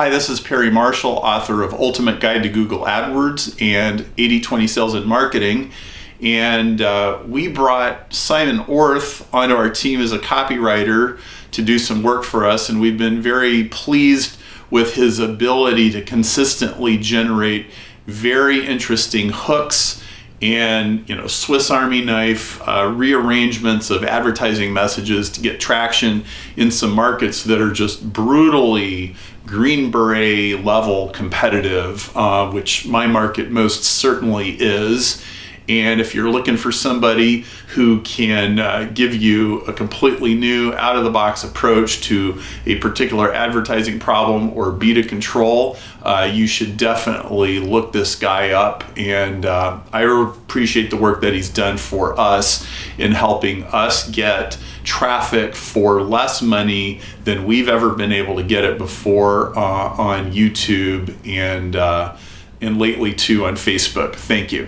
Hi, this is Perry Marshall, author of Ultimate Guide to Google AdWords and 80-20 Sales and Marketing. And uh, we brought Simon Orth onto our team as a copywriter to do some work for us. And we've been very pleased with his ability to consistently generate very interesting hooks and you know Swiss Army knife uh, rearrangements of advertising messages to get traction in some markets that are just brutally green beret level competitive, uh, which my market most certainly is. And if you're looking for somebody who can uh, give you a completely new out of the box approach to a particular advertising problem or beta control, uh, you should definitely look this guy up. And uh, I appreciate the work that he's done for us in helping us get traffic for less money than we've ever been able to get it before uh, on YouTube and, uh, and lately too on Facebook. Thank you.